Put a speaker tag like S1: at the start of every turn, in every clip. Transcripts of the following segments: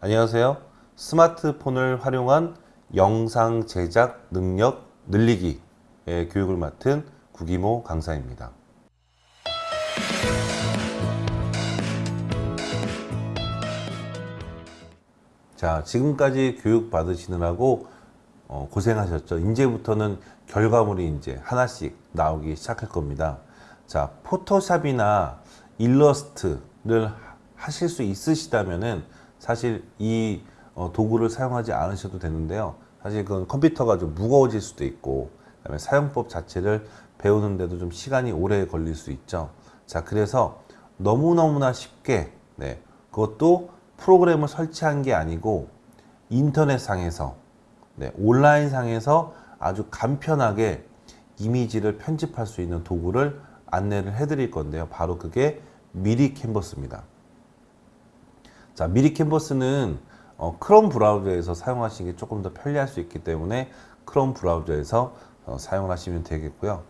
S1: 안녕하세요. 스마트폰을 활용한 영상 제작 능력 늘리기의 교육을 맡은 구기모 강사입니다. 자, 지금까지 교육 받으시느라고 어, 고생하셨죠. 이제부터는 결과물이 이제 하나씩 나오기 시작할 겁니다. 자, 포토샵이나 일러스트를 하실 수 있으시다면은 사실 이 어, 도구를 사용하지 않으셔도 되는데요. 사실 그건 컴퓨터가 좀 무거워질 수도 있고, 그다음에 사용법 자체를 배우는데도 좀 시간이 오래 걸릴 수 있죠. 자, 그래서 너무너무나 쉽게, 네, 그것도 프로그램을 설치한 게 아니고 인터넷 상에서, 네, 온라인 상에서 아주 간편하게 이미지를 편집할 수 있는 도구를 안내를 해드릴 건데요. 바로 그게 미리 캔버스입니다. 자, 미리 캔버스는 어, 크롬 브라우저에서 사용하시는 게 조금 더 편리할 수 있기 때문에 크롬 브라우저에서 어, 사용을 하시면 되겠고요.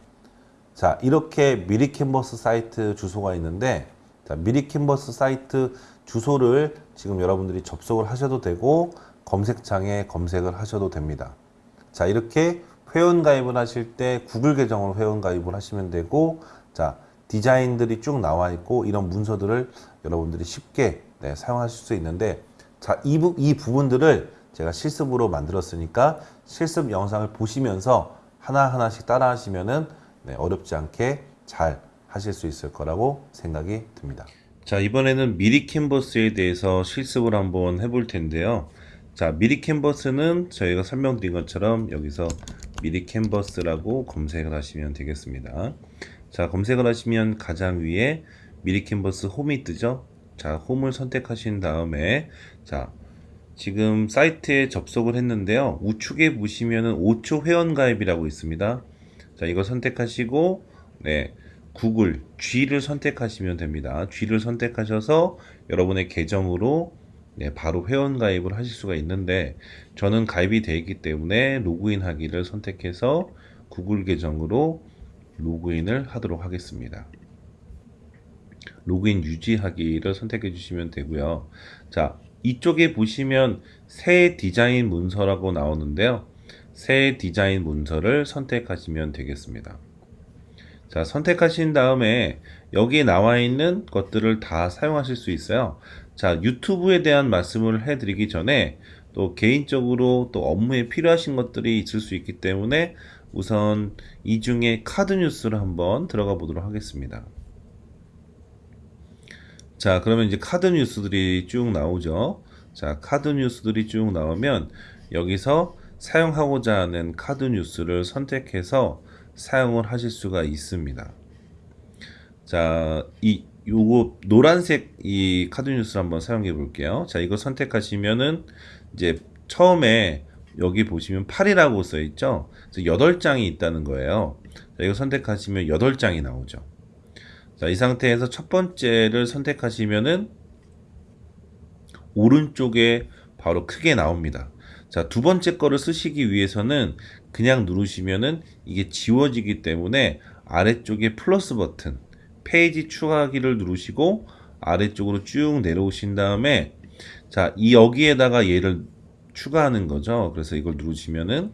S1: 자, 이렇게 미리 캔버스 사이트 주소가 있는데 자, 미리 캔버스 사이트 주소를 지금 여러분들이 접속을 하셔도 되고 검색창에 검색을 하셔도 됩니다. 자, 이렇게 회원 가입을 하실 때 구글 계정으로 회원 가입을 하시면 되고 자, 디자인들이 쭉 나와 있고 이런 문서들을 여러분들이 쉽게 네, 사용하실 수 있는데 자, 이, 부, 이 부분들을 제가 실습으로 만들었으니까 실습 영상을 보시면서 하나하나씩 따라 하시면은 네, 어렵지 않게 잘 하실 수 있을 거라고 생각이 듭니다. 자, 이번에는 미리 캔버스에 대해서 실습을 한번 해볼 텐데요. 자, 미리 캔버스는 저희가 설명드린 것처럼 여기서 미리 캔버스라고 검색을 하시면 되겠습니다. 자, 검색을 하시면 가장 위에 미리 캔버스 홈이 뜨죠? 자, 홈을 선택하신 다음에 자, 지금 사이트에 접속을 했는데요. 우측에 보시면은 5초 회원 가입이라고 있습니다. 자, 이거 선택하시고 네. 구글 G를 선택하시면 됩니다. G를 선택하셔서 여러분의 계정으로 네, 바로 회원 가입을 하실 수가 있는데 저는 가입이 되어 있기 때문에 로그인 하기를 선택해서 구글 계정으로 로그인을 하도록 하겠습니다. 로그인 유지하기를 선택해 주시면 되고요. 자, 이쪽에 보시면 새 디자인 문서라고 나오는데요. 새 디자인 문서를 선택하시면 되겠습니다. 자, 선택하신 다음에 여기에 나와 있는 것들을 다 사용하실 수 있어요. 자, 유튜브에 대한 말씀을 해드리기 전에 또 개인적으로 또 업무에 필요하신 것들이 있을 수 있기 때문에 우선 이 중에 카드 뉴스를 한번 들어가 보도록 하겠습니다. 자, 그러면 이제 카드 뉴스들이 쭉 나오죠. 자, 카드 뉴스들이 쭉 나오면 여기서 사용하고자 하는 카드 뉴스를 선택해서 사용을 하실 수가 있습니다. 자, 이 요거 노란색 이 카드 뉴스를 한번 사용해 볼게요. 자, 이거 선택하시면은 이제 처음에 여기 보시면 8이라고 써 있죠. 그래서 8장이 있다는 거예요. 자, 이거 선택하시면 8장이 나오죠. 자, 이 상태에서 첫 번째를 선택하시면은 오른쪽에 바로 크게 나옵니다. 자, 두 번째 거를 쓰시기 위해서는 그냥 누르시면은 이게 지워지기 때문에 아래쪽에 플러스 버튼, 페이지 추가하기를 누르시고 아래쪽으로 쭉 내려오신 다음에 자, 이 여기에다가 얘를 추가하는 거죠. 그래서 이걸 누르시면은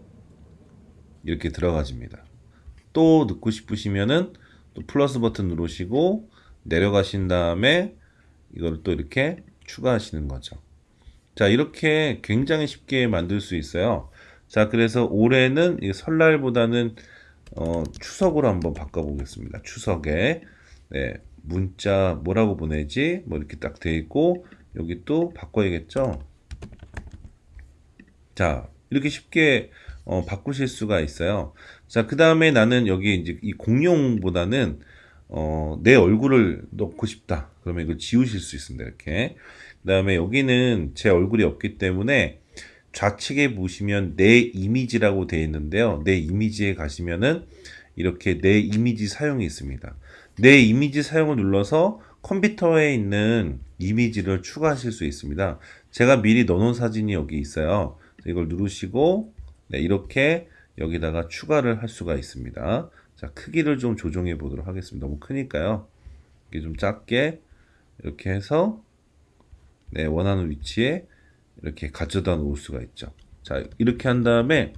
S1: 이렇게 들어가집니다. 또 넣고 싶으시면은 또 플러스 버튼 누르시고 내려가신 다음에 이걸 또 이렇게 추가하시는 거죠. 자, 이렇게 굉장히 쉽게 만들 수 있어요. 자, 그래서 올해는 설날보다는 어, 추석으로 한번 바꿔보겠습니다. 추석에 네, 문자 뭐라고 보내지? 뭐 이렇게 딱 돼 있고 여기 또 바꿔야겠죠. 자, 이렇게 쉽게 어, 바꾸실 수가 있어요. 자, 그 다음에 나는 여기 이제 이 공룡보다는 어, 내 얼굴을 넣고 싶다. 그러면 이거 지우실 수 있습니다. 이렇게. 그 다음에 여기는 제 얼굴이 없기 때문에 좌측에 보시면 내 이미지라고 되어 있는데요. 내 이미지에 가시면은 이렇게 내 이미지 사용이 있습니다. 내 이미지 사용을 눌러서 컴퓨터에 있는 이미지를 추가하실 수 있습니다. 제가 미리 넣어놓은 사진이 여기 있어요. 이걸 누르시고 네, 이렇게 여기다가 추가를 할 수가 있습니다. 자, 크기를 좀 조정해 보도록 하겠습니다. 너무 크니까요. 이게 좀 작게 이렇게 해서 네, 원하는 위치에 이렇게 가져다 놓을 수가 있죠. 자, 이렇게 한 다음에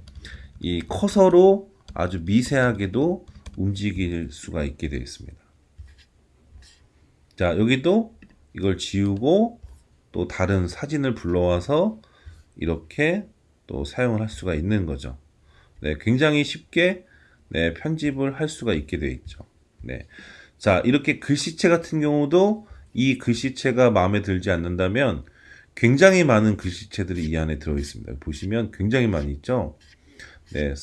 S1: 이 커서로 아주 미세하게도 움직일 수가 있게 되어 있습니다. 자, 여기도 이걸 지우고 또 다른 사진을 불러와서 이렇게 또 사용을 할 수가 있는 거죠. 네, 굉장히 쉽게 네, 편집을 할 수가 있게 되어 있죠. 네. 자, 이렇게 글씨체 같은 경우도 이 글씨체가 마음에 들지 않는다면 굉장히 많은 글씨체들이 이 안에 들어 있습니다. 보시면 굉장히 많이 있죠. 네.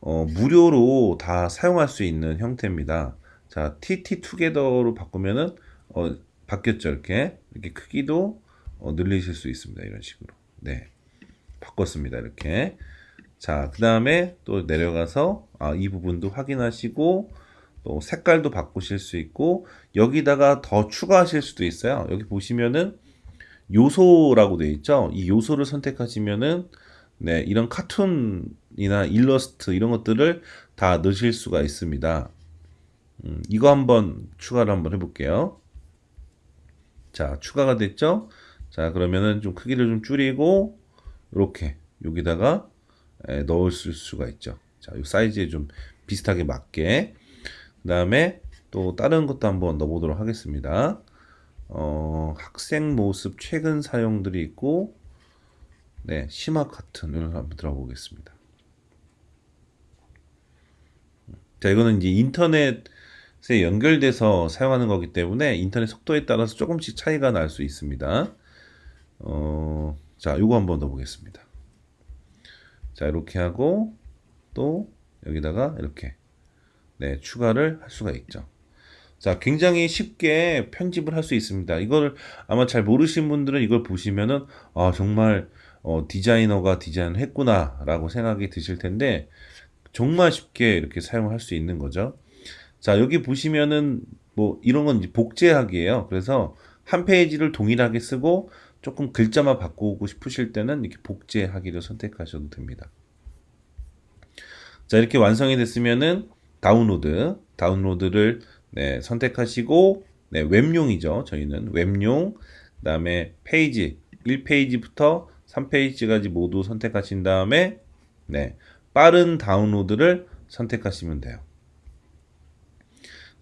S1: 어, 무료로 다 사용할 수 있는 형태입니다. 자, TT 투게더로 바꾸면은 어, 바뀌었죠. 이렇게. 이렇게 크기도 어, 늘리실 수 있습니다. 이런 식으로. 네. 바꿨습니다. 이렇게. 자, 그 다음에 또 내려가서 아, 이 부분도 확인하시고 또 색깔도 바꾸실 수 있고 여기다가 더 추가하실 수도 있어요. 여기 보시면은 요소라고 되어 있죠. 이 요소를 선택하시면은 네, 이런 카툰이나 일러스트 이런 것들을 다 넣으실 수가 있습니다. 음, 이거 한번 추가를 한번 해볼게요. 자, 추가가 됐죠? 자, 그러면은 좀 크기를 좀 줄이고 이렇게 여기다가 에, 넣을 수가 있죠. 자, 이 사이즈에 좀 비슷하게 맞게. 그 다음에 또 다른 것도 한번 넣어보도록 하겠습니다. 어, 학생 모습 최근 사용들이 있고 네, 심화 카튼을 한번 들어보겠습니다. 자, 이거는 이제 인터넷에 연결돼서 사용하는 거기 때문에 인터넷 속도에 따라서 조금씩 차이가 날 수 있습니다. 어, 자, 이거 한번 넣어보겠습니다. 자, 이렇게 하고 또 여기다가 이렇게 네, 추가를 할 수가 있죠. 자, 굉장히 쉽게 편집을 할 수 있습니다. 이걸 아마 잘 모르신 분들은 이걸 보시면은 아, 정말 어, 디자이너가 디자인을 했구나라고 생각이 드실 텐데 정말 쉽게 이렇게 사용할 수 있는 거죠. 자, 여기 보시면은 뭐 이런 건 복제하기예요. 그래서 한 페이지를 동일하게 쓰고 조금 글자만 바꾸고 싶으실 때는 이렇게 복제하기를 선택하셔도 됩니다. 자, 이렇게 완성이 됐으면은 다운로드, 다운로드를 네, 선택하시고 네, 웹용이죠. 저희는 웹용 그 다음에 페이지 1페이지부터 3페이지까지 모두 선택하신 다음에 네, 빠른 다운로드를 선택하시면 돼요.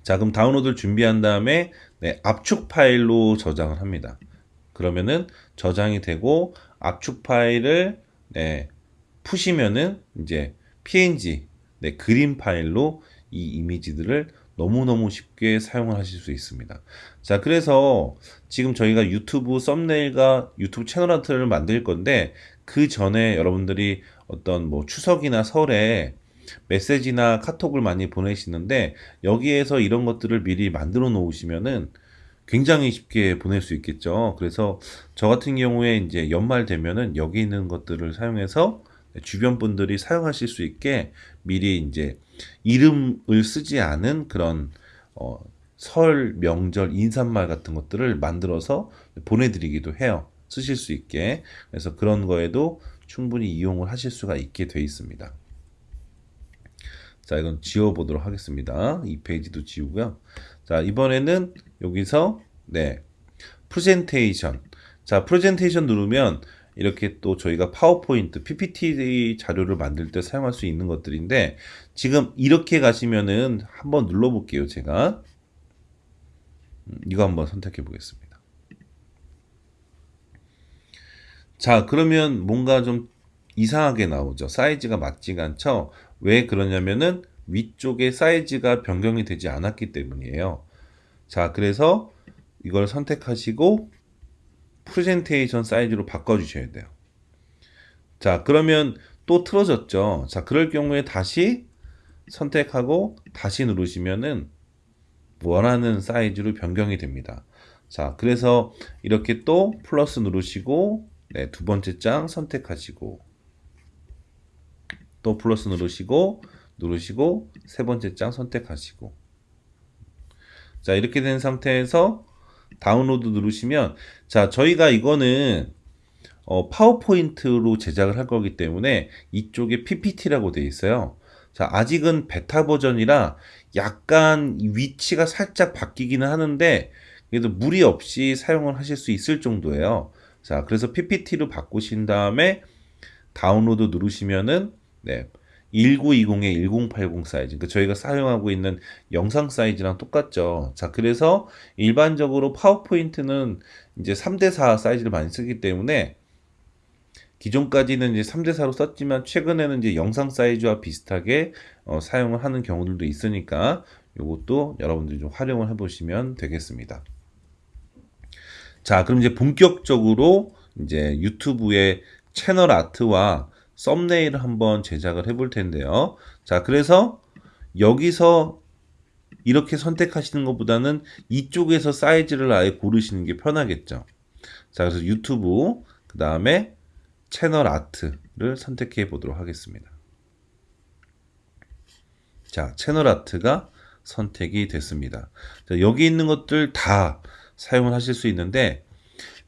S1: 자, 그럼 다운로드를 준비한 다음에 네, 압축 파일로 저장을 합니다. 그러면은 저장이 되고 압축 파일을 네, 푸시면은 이제 png 네, 그림 파일로 이 이미지들을 너무너무 쉽게 사용을 하실 수 있습니다. 자, 그래서 지금 저희가 유튜브 썸네일과 유튜브 채널 아트를 만들 건데 그 전에 여러분들이 어떤 뭐 추석이나 설에 메시지나 카톡을 많이 보내시는데 여기에서 이런 것들을 미리 만들어 놓으시면은 굉장히 쉽게 보낼 수 있겠죠. 그래서 저 같은 경우에 이제 연말 되면은 여기 있는 것들을 사용해서 주변 분들이 사용하실 수 있게 미리 이제 이름을 쓰지 않은 그런 어, 설, 명절, 인사말 같은 것들을 만들어서 보내드리기도 해요. 쓰실 수 있게. 그래서 그런 거에도 충분히 이용을 하실 수가 있게 돼 있습니다. 자, 이건 지워보도록 하겠습니다. 이 페이지도 지우고요. 자, 이번에는 여기서, 네, 프레젠테이션. 자, 프레젠테이션 누르면 이렇게 또 저희가 파워포인트, PPT 자료를 만들 때 사용할 수 있는 것들인데 지금 이렇게 가시면은 한번 눌러볼게요. 제가 음, 이거 한번 선택해 보겠습니다. 자, 그러면 뭔가 좀 이상하게 나오죠. 사이즈가 맞지가 않죠. 왜 그러냐면은 위쪽에 사이즈가 변경이 되지 않았기 때문이에요. 자, 그래서 이걸 선택하시고 프레젠테이션 사이즈로 바꿔주셔야 돼요. 자, 그러면 또 틀어졌죠. 자, 그럴 경우에 다시 선택하고 다시 누르시면은 원하는 사이즈로 변경이 됩니다. 자, 그래서 이렇게 또 플러스 누르시고 네, 두 번째 장 선택하시고 또 플러스 누르시고 누르시고 세 번째 장 선택하시고 자, 이렇게 된 상태에서 다운로드 누르시면 자 저희가 이거는 어, 파워포인트로 제작을 할 거기 때문에 이쪽에 PPT라고 되어 있어요. 자 아직은 베타 버전이라 약간 위치가 살짝 바뀌기는 하는데 그래도 무리 없이 사용을 하실 수 있을 정도예요. 자, 그래서 PPT로 바꾸신 다음에 다운로드 누르시면은 네. 1920의 1080 사이즈. 그러니까 저희가 사용하고 있는 영상 사이즈랑 똑같죠. 자, 그래서 일반적으로 파워포인트는 이제 3대4 사이즈를 많이 쓰기 때문에 기존까지는 이제 3대4로 썼지만 최근에는 이제 영상 사이즈와 비슷하게 어, 사용을 하는 경우들도 있으니까 이것도 여러분들이 좀 활용을 해 보시면 되겠습니다. 자, 그럼 이제 본격적으로 이제 유튜브의 채널 아트와 썸네일을 한번 제작을 해 볼 텐데요. 자, 그래서 여기서 이렇게 선택하시는 것보다는 이쪽에서 사이즈를 아예 고르시는 게 편하겠죠. 자, 그래서 유튜브, 그 다음에 채널 아트를 선택해 보도록 하겠습니다. 자, 채널 아트가 선택이 됐습니다. 자, 여기 있는 것들 다 사용을 하실 수 있는데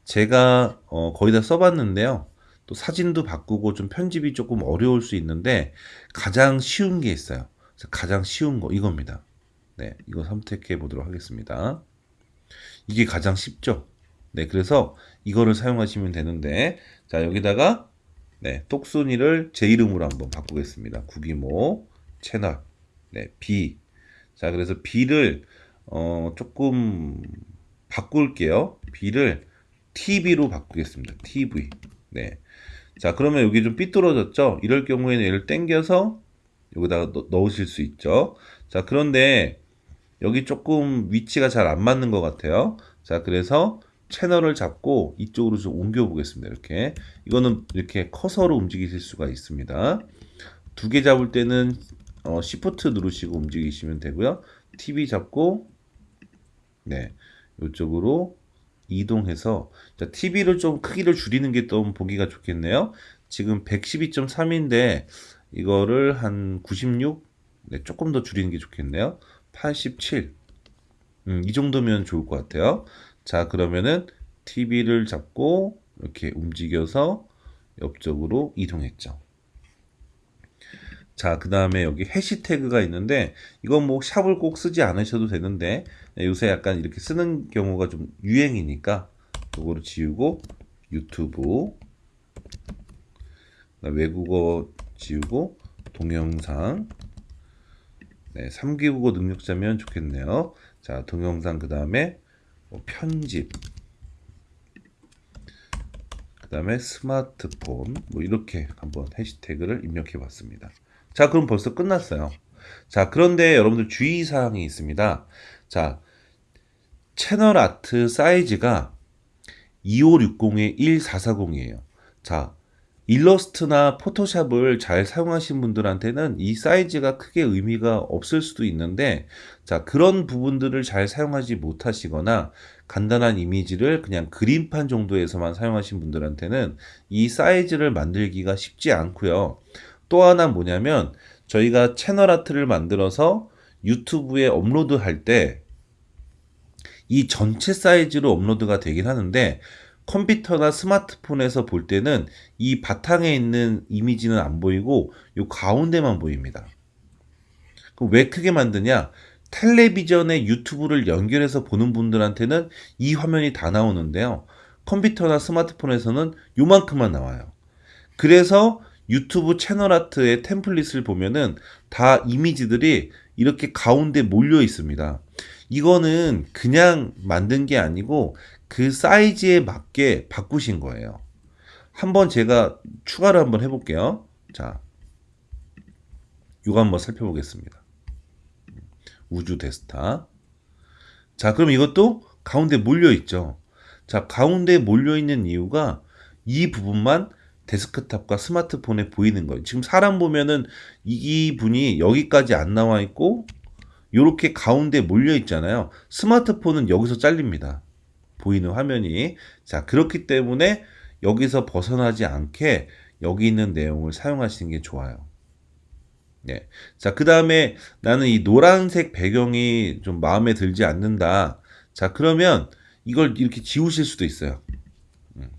S1: 제가 어, 거의 다 써봤는데요. 또 사진도 바꾸고 좀 편집이 조금 어려울 수 있는데 가장 쉬운 게 있어요. 가장 쉬운 거 이겁니다. 네, 이거 선택해 보도록 하겠습니다. 이게 가장 쉽죠. 네, 그래서 이거를 사용하시면 되는데 자 여기다가 네, 똑순이를 제 이름으로 한번 바꾸겠습니다. 구기모 채널 네, B 자 그래서 B를 어, 조금 바꿀게요. B를 TV로 바꾸겠습니다. TV 네. 자, 그러면 여기 좀 삐뚤어졌죠? 이럴 경우에는 얘를 땡겨서 여기다가 넣, 으실수 있죠. 자, 그런데 여기 조금 위치가 잘 안 맞는 것 같아요. 자, 그래서 채널을 잡고 이쪽으로 좀 옮겨 보겠습니다. 이렇게. 이거는 이렇게 커서로 움직이실 수가 있습니다. 두 개 잡을 때는 어, Shift 누르시고 움직이시면 되고요. TV 잡고 네. 이쪽으로 이동해서 자, TV를 좀 크기를 줄이는 게 좀 보기가 좋겠네요. 지금 112.3인데 이거를 한 96, 네, 조금 더 줄이는 게 좋겠네요. 87. 음, 이 정도면 좋을 것 같아요. 자, 그러면은 TV를 잡고 이렇게 움직여서 옆쪽으로 이동했죠. 자, 그 다음에 여기 해시태그가 있는데, 이건 뭐 샵을 꼭 쓰지 않으셔도 되는데, 네, 요새 약간 이렇게 쓰는 경우가 좀 유행이니까, 요거를 지우고, 유튜브, 외국어 지우고, 동영상, 네, 3기국어 능력자면 좋겠네요. 자, 동영상 그 다음에 뭐 편집, 그 다음에 스마트폰, 뭐 이렇게 한번 해시태그를 입력해 봤습니다. 자, 그럼 벌써 끝났어요. 자, 그런데 여러분들 주의사항이 있습니다. 자, 채널 아트 사이즈가 2560에 1440이에요. 자, 일러스트나 포토샵을 잘 사용하신 분들한테는 이 사이즈가 크게 의미가 없을 수도 있는데, 자, 그런 부분들을 잘 사용하지 못하시거나, 간단한 이미지를 그냥 그림판 정도에서만 사용하신 분들한테는 이 사이즈를 만들기가 쉽지 않고요. 또 하나 뭐냐면 저희가 채널 아트를 만들어서 유튜브에 업로드 할때 이 전체 사이즈로 업로드가 되긴 하는데 컴퓨터나 스마트폰에서 볼 때는 이 바탕에 있는 이미지는 안 보이고 요 가운데만 보입니다. 그럼 왜 크게 만드냐? 텔레비전에 유튜브를 연결해서 보는 분들한테는 이 화면이 다 나오는데요. 컴퓨터나 스마트폰에서는 요만큼만 나와요. 그래서 유튜브 채널 아트의 템플릿을 보면은 다 이미지들이 이렇게 가운데 몰려 있습니다. 이거는 그냥 만든 게 아니고 그 사이즈에 맞게 바꾸신 거예요. 한번 제가 추가를 한번 해볼게요. 자, 이거 한번 살펴보겠습니다. 우주 데스타. 자, 그럼 이것도 가운데 몰려 있죠. 자, 가운데 몰려 있는 이유가 이 부분만 데스크탑과 스마트폰에 보이는 거예요. 지금 사람 보면은 이 분이 여기까지 안 나와 있고 이렇게 가운데 몰려 있잖아요. 스마트폰은 여기서 잘립니다. 보이는 화면이. 자, 그렇기 때문에 여기서 벗어나지 않게 여기 있는 내용을 사용하시는 게 좋아요. 네. 자, 그 다음에 나는 이 노란색 배경이 좀 마음에 들지 않는다. 자, 그러면 이걸 이렇게 지우실 수도 있어요. 음.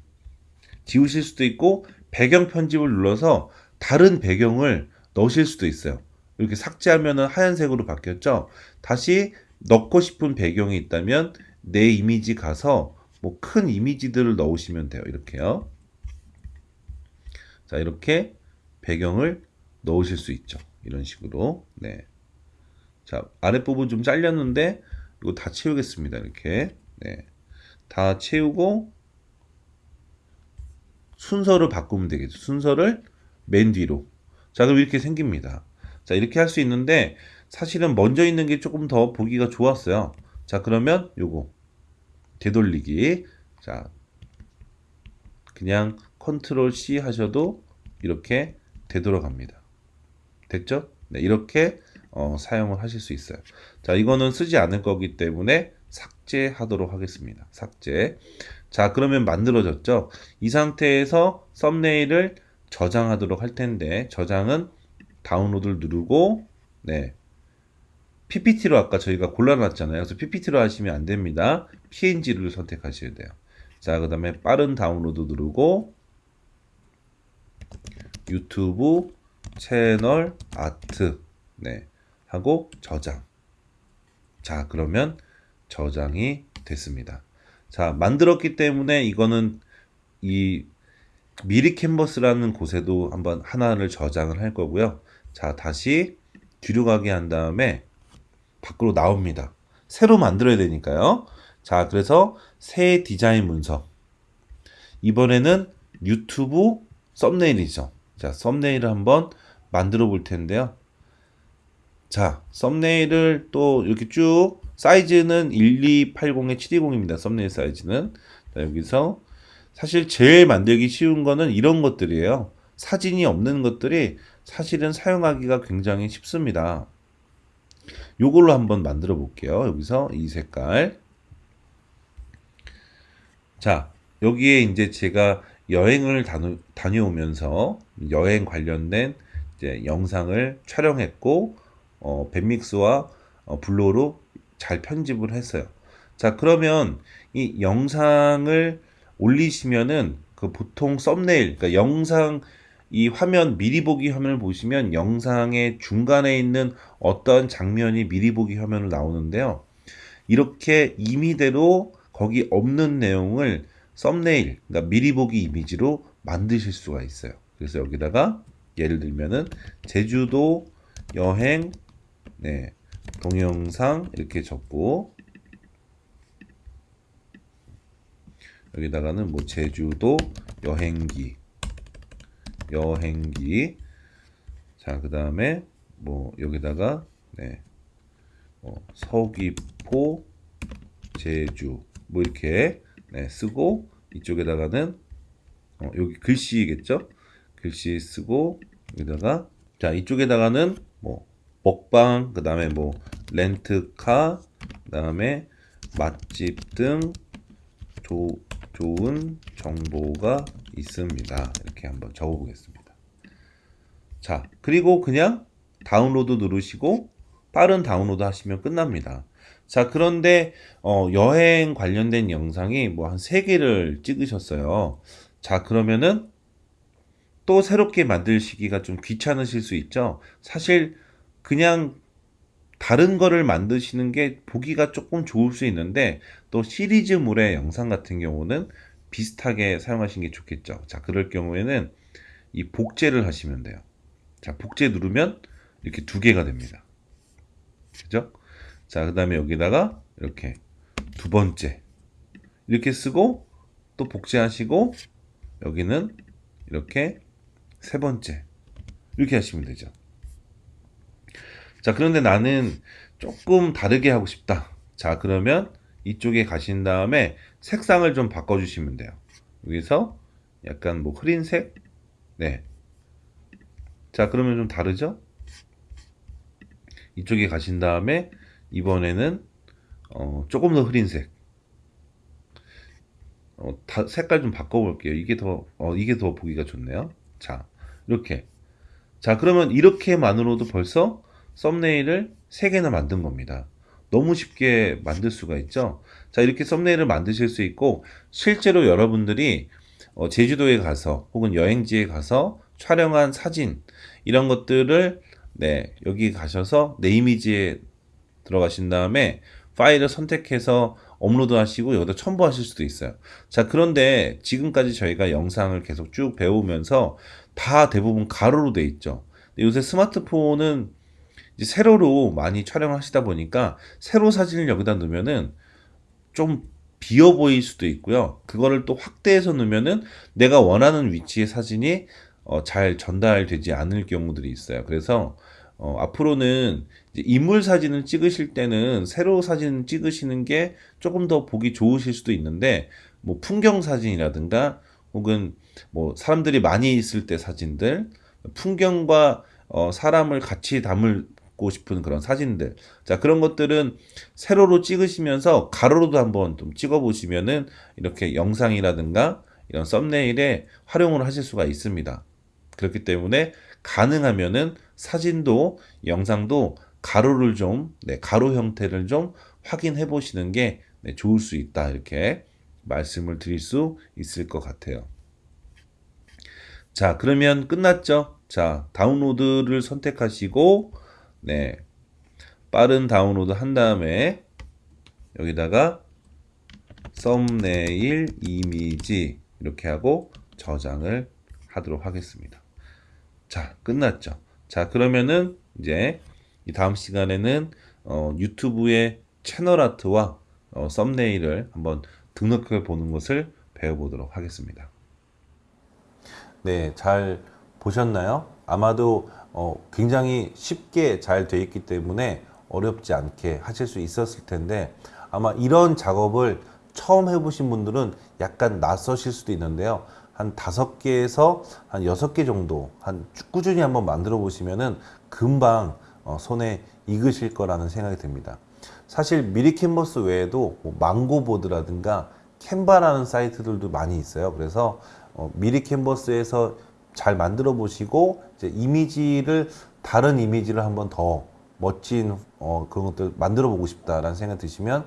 S1: 지우실 수도 있고 배경 편집을 눌러서 다른 배경을 넣으실 수도 있어요. 이렇게 삭제하면 하얀색으로 바뀌었죠. 다시 넣고 싶은 배경이 있다면 내 이미지 가서 뭐 큰 이미지들을 넣으시면 돼요. 이렇게요. 자, 이렇게 배경을 넣으실 수 있죠. 이런 식으로. 네. 자, 아랫부분 좀 잘렸는데 이거 다 채우겠습니다. 이렇게. 네. 다 채우고 순서를 바꾸면 되겠죠. 순서를 맨 뒤로. 자, 그럼 이렇게 생깁니다. 자, 이렇게 할 수 있는데 사실은 먼저 있는 게 조금 더 보기가 좋았어요. 자, 그러면 요거 되돌리기. 자, 그냥 컨트롤 C 하셔도 이렇게 되돌아갑니다. 됐죠? 네, 이렇게 어, 사용을 하실 수 있어요. 자, 이거는 쓰지 않을 거기 때문에 삭제하도록 하겠습니다. 삭제. 자, 그러면 만들어졌죠? 이 상태에서 썸네일을 저장하도록 할 텐데, 저장은 다운로드를 누르고, 네. PPT로 아까 저희가 골라놨잖아요. 그래서 PPT로 하시면 안 됩니다. PNG를 선택하셔야 돼요. 자, 그 다음에 빠른 다운로드 누르고, 유튜브 채널 아트, 네. 하고 저장. 자, 그러면 저장이 됐습니다. 자, 만들었기 때문에 이거는 이 미리 캔버스라는 곳에도 한번 하나를 저장을 할 거고요. 자, 다시 뒤로 가게 한 다음에 밖으로 나옵니다. 새로 만들어야 되니까요. 자, 그래서 새 디자인 문서. 이번에는 유튜브 썸네일이죠. 자, 썸네일을 한번 만들어 볼 텐데요. 자, 썸네일을 또 이렇게 쭉 사이즈는 1280에 720입니다. 썸네일 사이즈는. 자, 여기서 사실 제일 만들기 쉬운 거는 이런 것들이에요. 사진이 없는 것들이 사실은 사용하기가 굉장히 쉽습니다. 요걸로 한번 만들어 볼게요. 여기서 이 색깔. 자, 여기에 이제 제가 여행을 다녀, 다녀오면서 여행 관련된 이제 영상을 촬영했고, 어, 밴믹스와 어, 블로로 잘 편집을 했어요. 자, 그러면 이 영상을 올리시면은 그 보통 썸네일, 그러니까 영상 이 화면 미리 보기 화면을 보시면 영상의 중간에 있는 어떤 장면이 미리 보기 화면으로 나오는데요. 이렇게 임의대로 거기 없는 내용을 썸네일, 그러니까 미리 보기 이미지로 만드실 수가 있어요. 그래서 여기다가 예를 들면은 제주도 여행 네, 동영상 이렇게 적고 여기다가는 뭐 제주도 여행기 여행기. 자 그 다음에 뭐 여기다가 네, 뭐 서귀포 제주 뭐 이렇게 네, 쓰고 이쪽에다가는 어, 여기 글씨겠죠? 글씨 쓰고 여기다가 자 이쪽에다가는 뭐 먹방 그 다음에 뭐 렌트카 그 다음에 맛집 등 조, 좋은 정보가 있습니다. 이렇게 한번 적어 보겠습니다. 자 그리고 그냥 다운로드 누르시고 빠른 다운로드 하시면 끝납니다. 자 그런데 어, 여행 관련된 영상이 뭐 한 3개를 찍으셨어요. 자 그러면은 또 새롭게 만들시기가 좀 귀찮으실 수 있죠? 사실 그냥 다른 거를 만드시는 게 보기가 조금 좋을 수 있는데 또 시리즈물의 영상 같은 경우는 비슷하게 사용하시는 게 좋겠죠. 자, 그럴 경우에는 이 복제를 하시면 돼요. 자, 복제 누르면 이렇게 두 개가 됩니다. 그죠? 자, 그 다음에 여기다가 이렇게 두 번째 이렇게 쓰고 또 복제하시고 여기는 이렇게 세 번째 이렇게 하시면 되죠. 자, 그런데 나는 조금 다르게 하고 싶다. 자, 그러면 이쪽에 가신 다음에 색상을 좀 바꿔주시면 돼요. 여기서 약간 뭐 흐린색? 네. 자, 그러면 좀 다르죠? 이쪽에 가신 다음에 이번에는 어, 조금 더 흐린색. 어, 다, 색깔 좀 바꿔볼게요. 이게 더, 어, 이게 더 보기가 좋네요. 자, 이렇게. 자, 그러면 이렇게만으로도 벌써 썸네일을 3개나 만든 겁니다. 너무 쉽게 만들 수가 있죠. 자, 이렇게 썸네일을 만드실 수 있고, 실제로 여러분들이 어, 제주도에 가서 혹은 여행지에 가서 촬영한 사진, 이런 것들을 네, 여기 가셔서 내 이미지에 들어가신 다음에 파일을 선택해서 업로드 하시고 여기다 첨부하실 수도 있어요. 자, 그런데 지금까지 저희가 영상을 계속 쭉 배우면서 다 대부분 가로로 돼 있죠. 요새 스마트폰은 이제 세로로 많이 촬영하시다 보니까 세로 사진을 여기다 넣으면은 좀 비어 보일 수도 있고요. 그거를 또 확대해서 넣으면은 내가 원하는 위치의 사진이 어, 잘 전달되지 않을 경우들이 있어요. 그래서 어, 앞으로는 인물 사진을 찍으실 때는 세로 사진 찍으시는 게 조금 더 보기 좋으실 수도 있는데 뭐 풍경 사진이라든가 혹은 뭐 사람들이 많이 있을 때 사진들 풍경과 어, 사람을 같이 담 고 싶은 그런 사진들 자 그런 것들은 세로로 찍으시면서 가로로도 한번 좀 찍어 보시면은 이렇게 영상이라든가 이런 썸네일에 활용을 하실 수가 있습니다 그렇기 때문에 가능하면은 사진도 영상도 가로를 좀 네, 가로 형태를 좀 확인해 보시는 게 네, 좋을 수 있다 이렇게 말씀을 드릴 수 있을 것 같아요. 자 그러면 끝났죠? 자 다운로드를 선택하시고 네 빠른 다운로드 한 다음에 여기다가 썸네일 이미지 이렇게 하고 저장을 하도록 하겠습니다. 자, 끝났죠. 자, 그러면은 이제 이 다음 시간에는 어, 유튜브의 채널 아트와 어, 썸네일을 한번 등록해 보는 것을 배워보도록 하겠습니다. 네, 잘 보셨나요? 아마도 어, 굉장히 쉽게 잘 되어 있기 때문에 어렵지 않게 하실 수 있었을 텐데 아마 이런 작업을 처음 해보신 분들은 약간 낯서실 수도 있는데요. 한 다섯 개에서 한 여섯 개 정도 한 꾸준히 한번 만들어 보시면은 금방 어, 손에 익으실 거라는 생각이 듭니다. 사실 미리 캔버스 외에도 뭐 망고보드라든가 캔바라는 사이트들도 많이 있어요. 그래서 어, 미리 캔버스에서 잘 만들어 보시고 이제 이미지를 다른 이미지를 한번 더 멋진 어, 그런 것들 만들어 보고 싶다라는 생각 드시면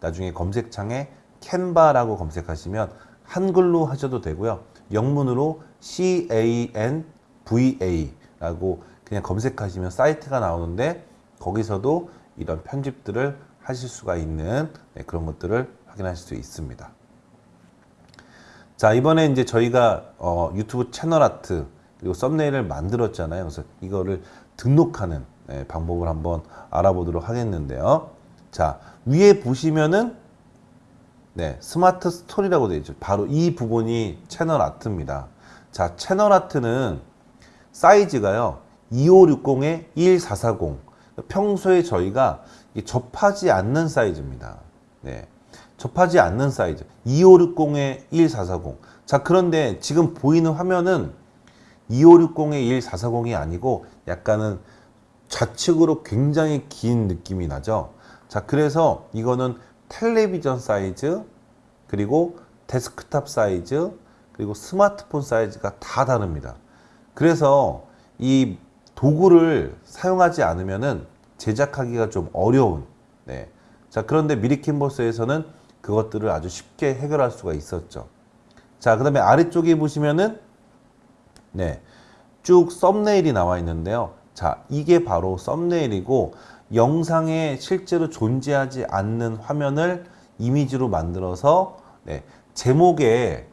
S1: 나중에 검색창에 캔바라고 검색하시면 한글로 하셔도 되고요. 영문으로 C-A-N-V-A라고 그냥 검색하시면 사이트가 나오는데 거기서도 이런 편집들을 하실 수가 있는 네, 그런 것들을 확인하실 수 있습니다. 자 이번에 이제 저희가 어, 유튜브 채널 아트 그리고 썸네일을 만들었잖아요. 그래서 이거를 등록하는 네, 방법을 한번 알아보도록 하겠는데요. 자 위에 보시면은 네, 스마트 스토리라고 되어 있죠. 바로 이 부분이 채널 아트입니다. 자, 채널 아트는 사이즈가요. 2560에 1440. 평소에 저희가 접하지 않는 사이즈입니다. 네. 접하지 않는 사이즈. 2560에 1440. 자, 그런데 지금 보이는 화면은 2560에 1440이 아니고 약간은 좌측으로 굉장히 긴 느낌이 나죠. 자, 그래서 이거는 텔레비전 사이즈 그리고 데스크탑 사이즈 그리고 스마트폰 사이즈가 다 다릅니다. 그래서 이 도구를 사용하지 않으면은 제작하기가 좀 어려운 네. 자 그런데 미리 캔버스에서는 그것들을 아주 쉽게 해결할 수가 있었죠. 자 그 다음에 아래쪽에 보시면은 네. 쭉 썸네일이 나와 있는데요. 자 이게 바로 썸네일이고 영상에 실제로 존재하지 않는 화면을 이미지로 만들어서 네, 제목에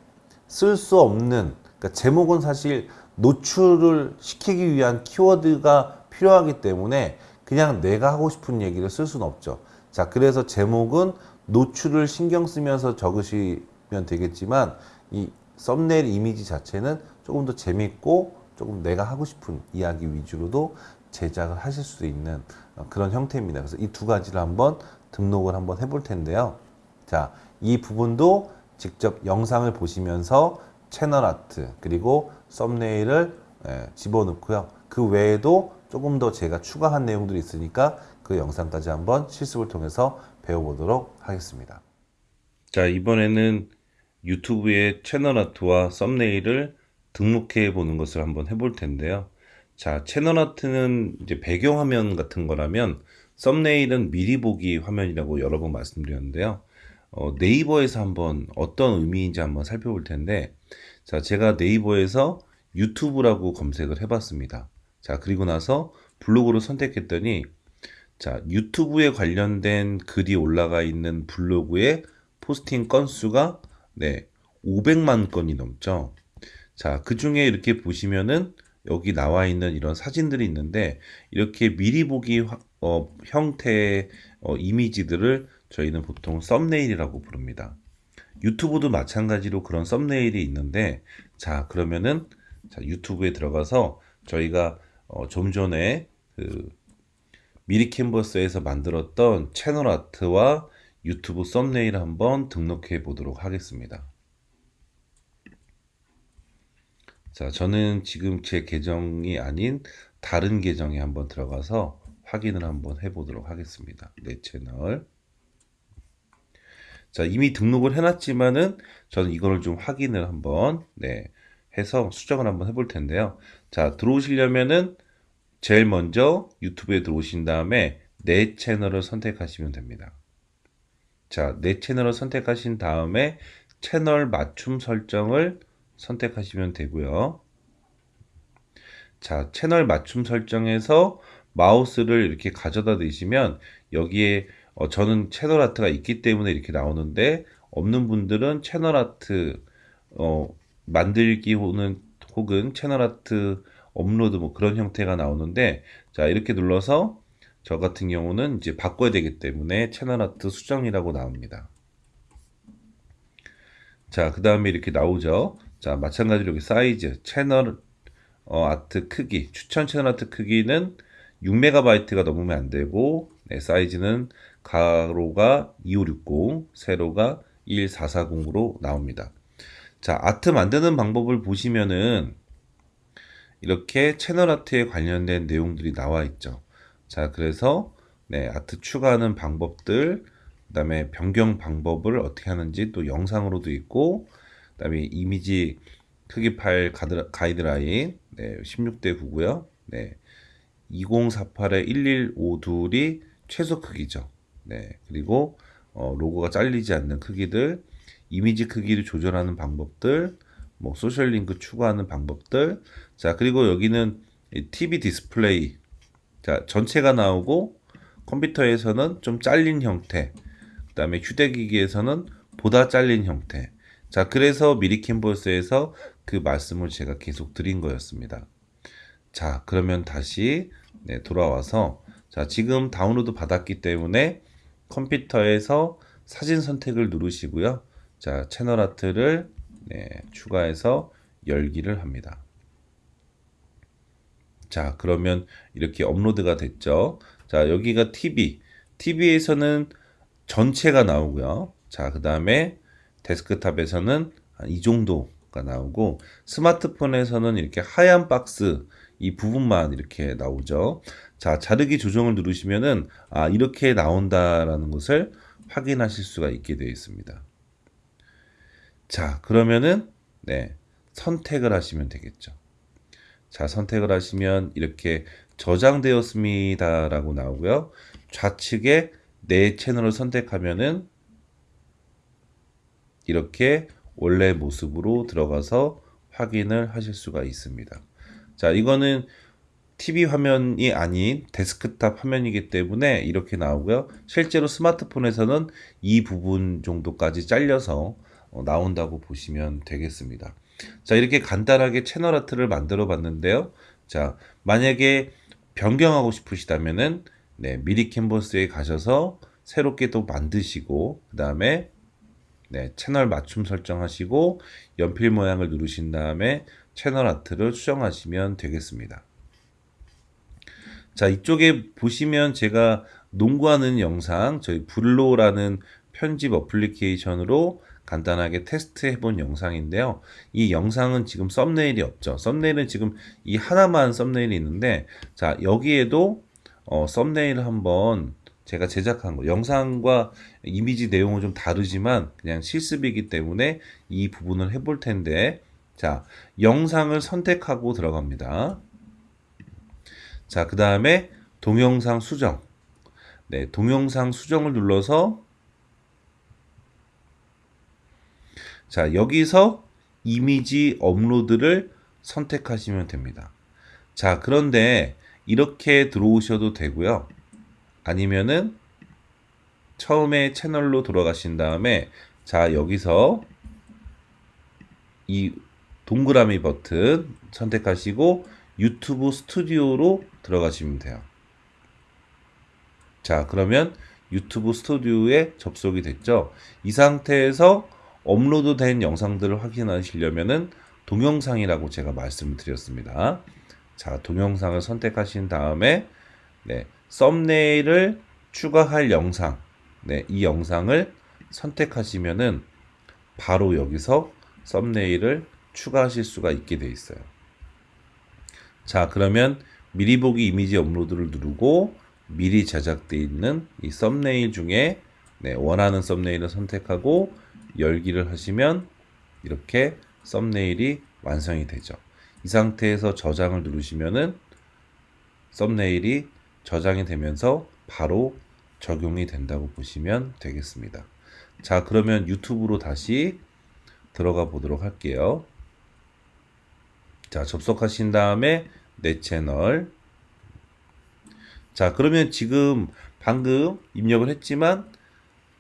S1: 쓸 수 없는 그러니까 제목은 사실 노출을 시키기 위한 키워드가 필요하기 때문에 그냥 내가 하고 싶은 얘기를 쓸 수는 없죠. 자, 그래서 제목은 노출을 신경 쓰면서 적으시면 되겠지만 이 썸네일 이미지 자체는 조금 더 재밌고 조금 내가 하고 싶은 이야기 위주로도 제작을 하실 수 있는 그런 형태입니다. 그래서 이 두 가지를 한번 등록을 한번 해볼 텐데요. 자, 이 부분도 직접 영상을 보시면서 채널 아트 그리고 썸네일을 예, 집어넣고요. 그 외에도 조금 더 제가 추가한 내용들이 있으니까 그 영상까지 한번 실습을 통해서 배워보도록 하겠습니다. 자, 이번에는 유튜브의 채널 아트와 썸네일을 등록해 보는 것을 한번 해볼 텐데요. 자, 채널 아트는 이제 배경화면 같은 거라면 썸네일은 미리 보기 화면이라고 여러 번 말씀드렸는데요. 어, 네이버에서 한번 어떤 의미인지 한번 살펴볼 텐데, 자, 제가 네이버에서 유튜브라고 검색을 해봤습니다. 자, 그리고 나서 블로그를 선택했더니, 자, 유튜브에 관련된 글이 올라가 있는 블로그의 포스팅 건수가 네, 500만 건이 넘죠. 자, 그 중에 이렇게 보시면은 여기 나와 있는 이런 사진들이 있는데 이렇게 미리 보기 화- 어, 형태의 어, 이미지들을 저희는 보통 썸네일이라고 부릅니다. 유튜브도 마찬가지로 그런 썸네일이 있는데 자 그러면은 자, 유튜브에 들어가서 저희가 어, 좀 전에 그 미리 캔버스에서 만들었던 채널 아트와 유튜브 썸네일 한번 등록해 보도록 하겠습니다. 자, 저는 지금 제 계정이 아닌 다른 계정에 한번 들어가서 확인을 한번 해보도록 하겠습니다. 내 채널. 자, 이미 등록을 해놨지만은 저는 이거를 좀 확인을 한번, 네, 해서 수정을 한번 해볼 텐데요. 자, 들어오시려면은 제일 먼저 유튜브에 들어오신 다음에 내 채널을 선택하시면 됩니다. 자, 내 채널을 선택하신 다음에 채널 맞춤 설정을 선택하시면 되고요. 자, 채널 맞춤 설정에서 마우스를 이렇게 가져다 대시면 여기에 어, 저는 채널 아트가 있기 때문에 이렇게 나오는데 없는 분들은 채널 아트 어, 만들기 혹은 채널 아트 업로드 뭐 그런 형태가 나오는데 자 이렇게 눌러서 저 같은 경우는 이제 바꿔야 되기 때문에 채널 아트 수정이라고 나옵니다. 자, 그 다음에 이렇게 나오죠. 자, 마찬가지로 여기 사이즈, 채널 어, 아트 크기, 추천 채널 아트 크기는 6MB가 넘으면 안 되고, 네, 사이즈는 가로가 2560, 세로가 1440으로 나옵니다. 자, 아트 만드는 방법을 보시면은 이렇게 채널 아트에 관련된 내용들이 나와 있죠. 자, 그래서 네, 아트 추가하는 방법들, 그 다음에 변경 방법을 어떻게 하는지 또 영상으로도 있고, 그 다음에 이미지 크기 파일 가이드라인 네, 16대 9고요. 네. 2048에 1152이 최소 크기죠. 네. 그리고 어, 로고가 잘리지 않는 크기들, 이미지 크기를 조절하는 방법들, 뭐 소셜 링크 추가하는 방법들. 자, 그리고 여기는 이 TV 디스플레이. 자, 전체가 나오고 컴퓨터에서는 좀 잘린 형태. 그 다음에 휴대기기에서는 보다 잘린 형태. 자, 그래서 미리 캔버스에서 그 말씀을 제가 계속 드린 거였습니다. 자, 그러면 다시 네, 돌아와서 자, 지금 다운로드 받았기 때문에 컴퓨터에서 사진 선택을 누르시고요. 자, 채널 아트를 네, 추가해서 열기를 합니다. 자, 그러면 이렇게 업로드가 됐죠. 자, 여기가 TV. TV에서는 전체가 나오고요. 자, 그 다음에 데스크탑에서는 한이 정도가 나오고 스마트폰에서는 이렇게 하얀 박스 이 부분만 이렇게 나오죠. 자, 자르기 조정을 누르시면은 아, 이렇게 나온다라는 것을 확인하실 수가 있게 되어 있습니다. 자, 그러면은 네, 선택을 하시면 되겠죠. 자, 선택을 하시면 이렇게 저장되었습니다 라고 나오고요. 좌측에 내 채널을 선택하면은 이렇게 원래 모습으로 들어가서 확인을 하실 수가 있습니다. 자, 이거는 TV 화면이 아닌 데스크탑 화면이기 때문에 이렇게 나오고요. 실제로 스마트폰에서는 이 부분 정도까지 잘려서 어, 나온다고 보시면 되겠습니다. 자, 이렇게 간단하게 채널 아트를 만들어 봤는데요. 자, 만약에 변경하고 싶으시다면은 네, 미리 캔버스에 가셔서 새롭게 또 만드시고 그 다음에 네, 채널 맞춤 설정하시고 연필 모양을 누르신 다음에 채널 아트를 수정하시면 되겠습니다. 자, 이쪽에 보시면 제가 농구하는 영상, 저희 블로라는 편집 어플리케이션으로 간단하게 테스트 해 본 영상인데요. 이 영상은 지금 썸네일이 없죠. 썸네일은 지금 이 하나만 썸네일이 있는데, 자, 여기에도 어, 썸네일을 한번 제가 제작한 거, 영상과 이미지 내용은 좀 다르지만 그냥 실습이기 때문에 이 부분을 해볼 텐데, 자, 영상을 선택하고 들어갑니다. 자, 그 다음에 동영상 수정. 네, 동영상 수정을 눌러서 자, 여기서 이미지 업로드를 선택하시면 됩니다. 자, 그런데 이렇게 들어오셔도 되고요. 아니면은 처음에 채널로 돌아가신 다음에 자 여기서 이 동그라미 버튼 선택하시고 유튜브 스튜디오로 들어가시면 돼요. 자 그러면 유튜브 스튜디오에 접속이 됐죠. 이 상태에서 업로드 된 영상들을 확인하시려면은 동영상이라고 제가 말씀을 드렸습니다. 자, 동영상을 선택하신 다음에 네, 썸네일을 추가할 영상. 네, 이 영상을 선택하시면은 바로 여기서 썸네일을 추가하실 수가 있게 돼 있어요. 자, 그러면 미리 보기 이미지 업로드를 누르고 미리 제작되어 있는 이 썸네일 중에 네, 원하는 썸네일을 선택하고 열기를 하시면 이렇게 썸네일이 완성이 되죠. 이 상태에서 저장을 누르시면은 썸네일이 저장이 되면서 바로 적용이 된다고 보시면 되겠습니다. 자, 그러면 유튜브로 다시 들어가 보도록 할게요. 자, 접속하신 다음에 내 채널. 자, 그러면 지금 방금 입력을 했지만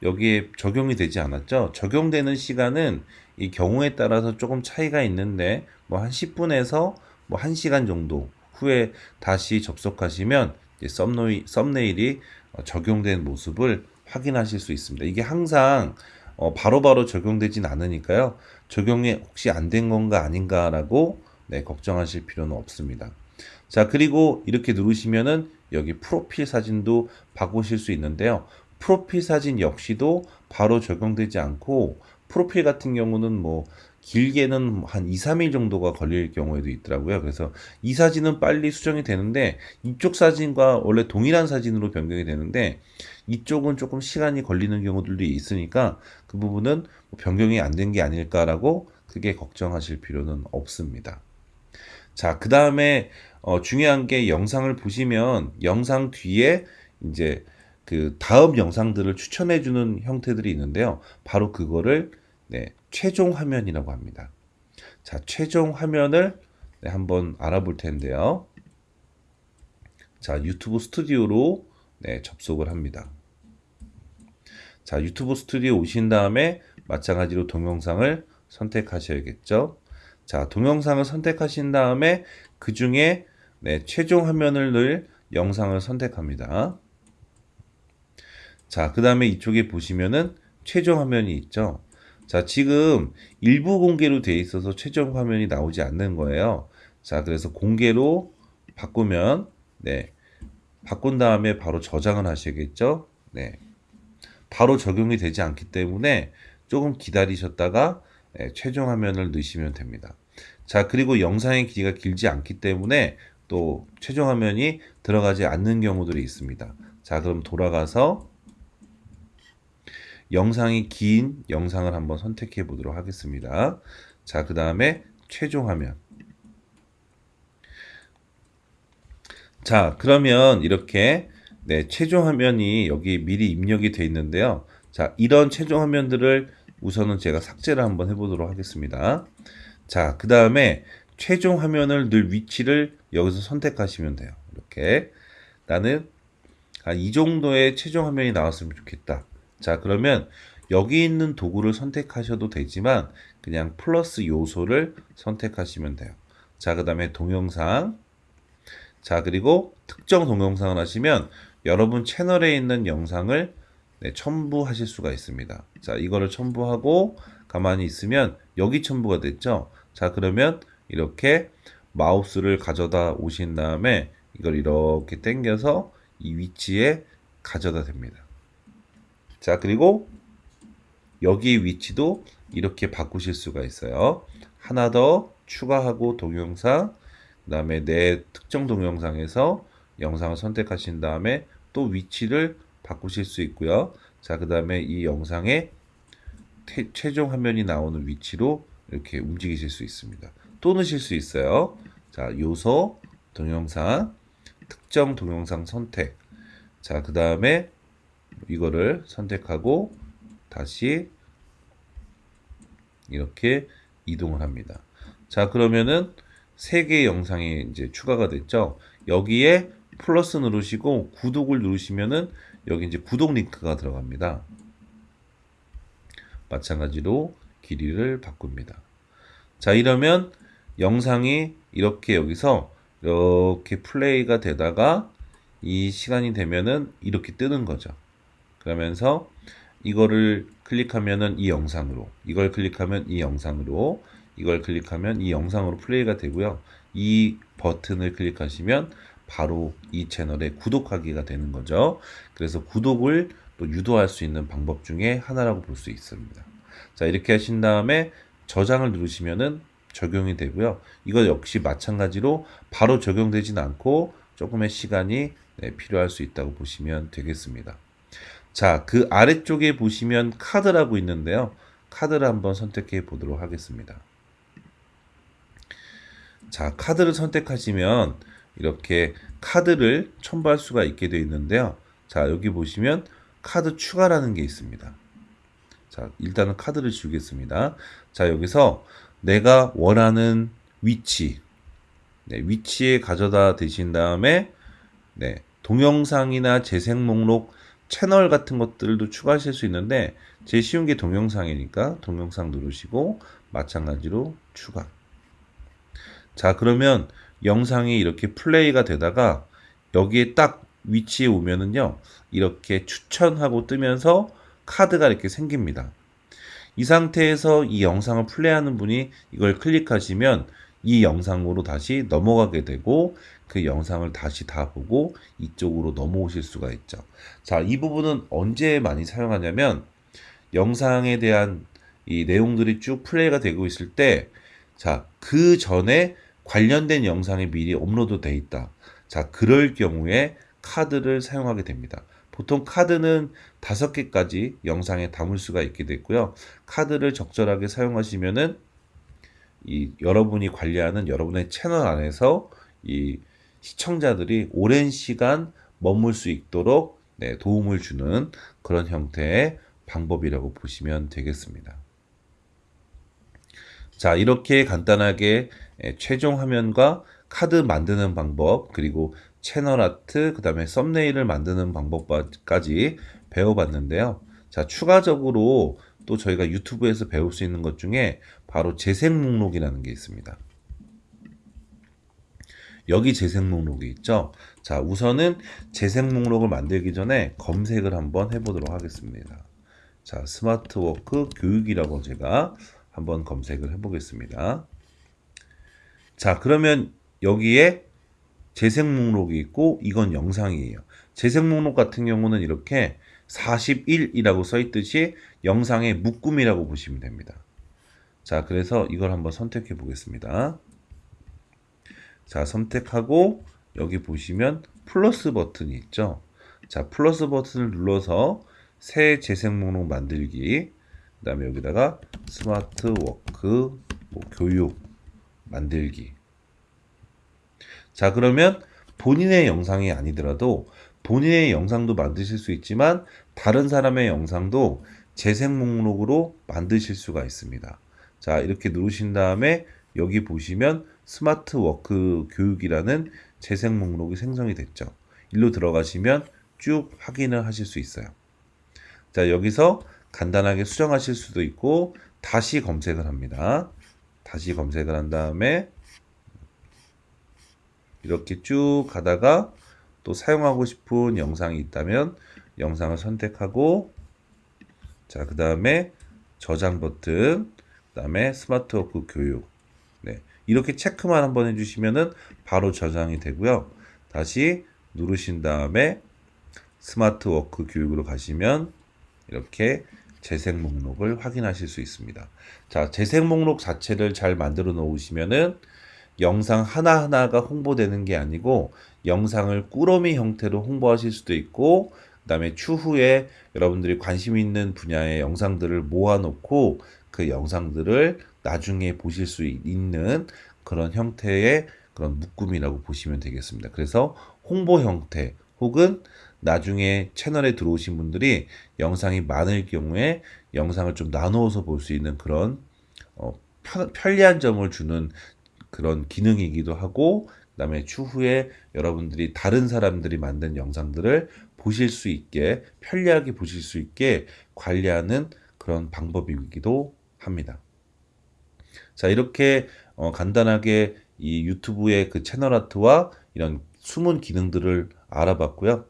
S1: 여기에 적용이 되지 않았죠? 적용되는 시간은 이 경우에 따라서 조금 차이가 있는데 뭐 한 10분에서 뭐 1시간 정도 후에 다시 접속하시면 썸네일, 썸네일이 어, 적용된 모습을 확인하실 수 있습니다. 이게 항상 어, 바로 바로 적용되진 않으니까요. 적용이 혹시 안 된 건가 아닌가라고 네, 걱정하실 필요는 없습니다. 자, 그리고 이렇게 누르시면은 여기 프로필 사진도 바꾸실 수 있는데요. 프로필 사진 역시도 바로 적용되지 않고 프로필 같은 경우는 뭐 길게는 한 2, 3일 정도가 걸릴 경우에도 있더라고요. 그래서 이 사진은 빨리 수정이 되는데 이쪽 사진과 원래 동일한 사진으로 변경이 되는데 이쪽은 조금 시간이 걸리는 경우들도 있으니까 그 부분은 뭐 변경이 안 된 게 아닐까라고 크게 걱정하실 필요는 없습니다. 자, 그 다음에 어, 중요한 게 영상을 보시면 영상 뒤에 이제 그 다음 영상들을 추천해 주는 형태들이 있는데요. 바로 그거를 네, 최종 화면이라고 합니다. 자, 최종 화면을 네, 한번 알아볼 텐데요. 자, 유튜브 스튜디오로 네, 접속을 합니다. 자, 유튜브 스튜디오 오신 다음에 마찬가지로 동영상을 선택하셔야겠죠. 자, 동영상을 선택하신 다음에 그 중에 네, 최종 화면을 넣을 영상을 선택합니다. 자, 그 다음에 이쪽에 보시면은 최종 화면이 있죠. 자, 지금 일부 공개로 되어 있어서 최종 화면이 나오지 않는 거예요. 자, 그래서 공개로 바꾸면, 네. 바꾼 다음에 바로 저장을 하셔야겠죠. 네. 바로 적용이 되지 않기 때문에 조금 기다리셨다가 네, 최종 화면을 넣으시면 됩니다. 자, 그리고 영상의 길이가 길지 않기 때문에 또 최종 화면이 들어가지 않는 경우들이 있습니다. 자, 그럼 돌아가서 영상이 긴 영상을 한번 선택해 보도록 하겠습니다. 자, 그 다음에 최종 화면. 자, 그러면 이렇게 네, 최종 화면이 여기 미리 입력이 되어 있는데요. 자, 이런 최종 화면들을 우선은 제가 삭제를 한번 해보도록 하겠습니다. 자, 그 다음에 최종 화면을 늘 위치를 여기서 선택하시면 돼요. 이렇게. 나는 이 정도의 최종 화면이 나왔으면 좋겠다. 자, 그러면 여기 있는 도구를 선택하셔도 되지만 그냥 플러스 요소를 선택하시면 돼요. 자, 그 다음에 동영상. 자, 그리고 특정 동영상을 하시면 여러분 채널에 있는 영상을 네, 첨부하실 수가 있습니다. 자, 이거를 첨부하고 가만히 있으면 여기 첨부가 됐죠? 자, 그러면 이렇게 마우스를 가져다 오신 다음에 이걸 이렇게 당겨서 이 위치에 가져다 댑니다. 자, 그리고 여기 위치도 이렇게 바꾸실 수가 있어요. 하나 더 추가하고 동영상, 그 다음에 내 특정 동영상에서 영상을 선택하신 다음에 또 위치를 바꾸실 수 있고요. 자, 그 다음에 이 영상의 태, 최종 화면이 나오는 위치로 이렇게 움직이실 수 있습니다. 또 넣으실 수 있어요. 자, 요소, 동영상, 특정 동영상 선택. 자, 그 다음에 이거를 선택하고 다시 이렇게 이동을 합니다. 자, 그러면은 세 개의 영상이 이제 추가가 됐죠. 여기에 플러스 누르시고 구독을 누르시면은 여기 이제 구독 링크가 들어갑니다. 마찬가지로 길이를 바꿉니다. 자, 이러면 영상이 이렇게 여기서 이렇게 플레이가 되다가 이 시간이 되면은 이렇게 뜨는 거죠. 그러면서 이거를 클릭하면은 이 영상으로, 이걸 클릭하면 이 영상으로, 이걸 클릭하면 이 영상으로 플레이가 되고요. 이 버튼을 클릭하시면 바로 이 채널에 구독하기가 되는 거죠. 그래서 구독을 또 유도할 수 있는 방법 중에 하나라고 볼 수 있습니다. 자, 이렇게 하신 다음에 저장을 누르시면은 적용이 되고요. 이거 역시 마찬가지로 바로 적용되진 않고 조금의 시간이 네, 필요할 수 있다고 보시면 되겠습니다. 자, 그 아래쪽에 보시면 카드라고 있는데요. 카드를 한번 선택해 보도록 하겠습니다. 자, 카드를 선택하시면 이렇게 카드를 첨부할 수가 있게 되어 있는데요. 자, 여기 보시면 카드 추가라는 게 있습니다. 자, 일단은 카드를 주겠습니다. 자, 여기서 내가 원하는 위치, 네, 위치에 가져다 대신 다음에 네, 동영상이나 재생 목록 채널 같은 것들도 추가하실 수 있는데 제일 쉬운 게 동영상이니까 동영상 누르시고 마찬가지로 추가. 자, 그러면 영상이 이렇게 플레이가 되다가 여기에 딱 위치에 오면은요. 이렇게 추천하고 뜨면서 카드가 이렇게 생깁니다. 이 상태에서 이 영상을 플레이하는 분이 이걸 클릭하시면 이 영상으로 다시 넘어가게 되고 그 영상을 다시 다 보고 이쪽으로 넘어오실 수가 있죠. 자, 이 부분은 언제 많이 사용하냐면 영상에 대한 이 내용들이 쭉 플레이가 되고 있을 때 자, 그 전에 관련된 영상이 미리 업로드 돼 있다. 자, 그럴 경우에 카드를 사용하게 됩니다. 보통 카드는 다섯 개까지 영상에 담을 수가 있게 됐고요. 카드를 적절하게 사용하시면은 이 여러분이 관리하는 여러분의 채널 안에서 이 시청자들이 오랜 시간 머물 수 있도록 네, 도움을 주는 그런 형태의 방법이라고 보시면 되겠습니다. 자, 이렇게 간단하게 예, 최종 화면과 카드 만드는 방법, 그리고 채널 아트, 그 다음에 썸네일을 만드는 방법까지 배워봤는데요. 자, 추가적으로 또 저희가 유튜브에서 배울 수 있는 것 중에 바로 재생 목록이라는 게 있습니다. 여기 재생 목록이 있죠. 자, 우선은 재생 목록을 만들기 전에 검색을 한번 해보도록 하겠습니다. 자, 스마트워크 교육이라고 제가 한번 검색을 해보겠습니다. 자, 그러면 여기에 재생 목록이 있고 이건 영상이에요. 재생 목록 같은 경우는 이렇게 41이라고 써 있듯이 영상의 묶음이라고 보시면 됩니다. 자, 그래서 이걸 한번 선택해 보겠습니다. 자, 선택하고 여기 보시면 플러스 버튼이 있죠. 자, 플러스 버튼을 눌러서 새 재생 목록 만들기. 그 다음에 여기다가 스마트 워크 뭐 교육 만들기. 자, 그러면 본인의 영상이 아니더라도 본인의 영상도 만드실 수 있지만 다른 사람의 영상도 재생 목록으로 만드실 수가 있습니다. 자, 이렇게 누르신 다음에 여기 보시면 스마트 워크 교육이라는 재생 목록이 생성이 됐죠. 일로 들어가시면 쭉 확인을 하실 수 있어요. 자, 여기서 간단하게 수정하실 수도 있고 다시 검색을 합니다. 다시 검색을 한 다음에 이렇게 쭉 가다가 또 사용하고 싶은 영상이 있다면 영상을 선택하고 자, 그 다음에 저장 버튼, 그 다음에 스마트워크 교육. 네. 이렇게 체크만 한번 해주시면은 바로 저장이 되고요. 다시 누르신 다음에 스마트 워크 교육으로 가시면 이렇게 재생 목록을 확인하실 수 있습니다. 자, 재생 목록 자체를 잘 만들어 놓으시면은 영상 하나하나가 홍보되는 게 아니고 영상을 꾸러미 형태로 홍보하실 수도 있고 그 다음에 추후에 여러분들이 관심 있는 분야의 영상들을 모아놓고 그 영상들을 나중에 보실 수 있는 그런 형태의 그런 묶음이라고 보시면 되겠습니다. 그래서 홍보 형태 혹은 나중에 채널에 들어오신 분들이 영상이 많을 경우에 영상을 좀 나누어서 볼 수 있는 그런 어, 편리한 점을 주는 그런 기능이기도 하고 그 다음에 추후에 여러분들이 다른 사람들이 만든 영상들을 보실 수 있게 편리하게 보실 수 있게 관리하는 그런 방법이기도 합니다. 자, 이렇게 어, 간단하게 이 유튜브의 그 채널 아트와 이런 숨은 기능들을 알아봤고요.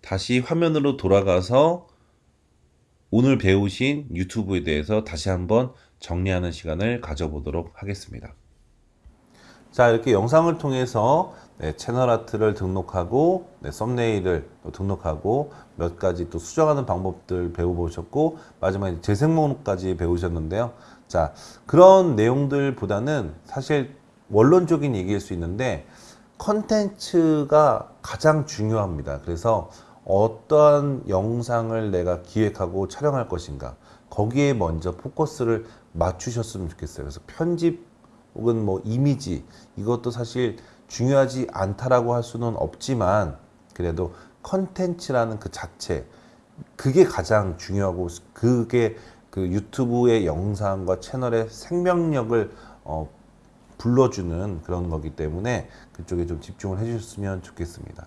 S1: 다시 화면으로 돌아가서 오늘 배우신 유튜브에 대해서 다시 한번 정리하는 시간을 가져보도록 하겠습니다. 자, 이렇게 영상을 통해서 네, 채널 아트를 등록하고 네, 썸네일을 또 등록하고 몇 가지 또 수정하는 방법들 배워보셨고 마지막에 재생 목록까지 배우셨는데요. 자, 그런 내용들보다는 사실 원론적인 얘기일 수 있는데 컨텐츠가 가장 중요합니다. 그래서 어떠한 영상을 내가 기획하고 촬영할 것인가 거기에 먼저 포커스를 맞추셨으면 좋겠어요. 그래서 편집 혹은 뭐 이미지 이것도 사실 중요하지 않다라고 할 수는 없지만 그래도 컨텐츠라는 그 자체 그게 가장 중요하고 그게 그 유튜브의 영상과 채널의 생명력을 어, 불러주는 그런 거기 때문에 그쪽에 좀 집중을 해주셨으면 좋겠습니다.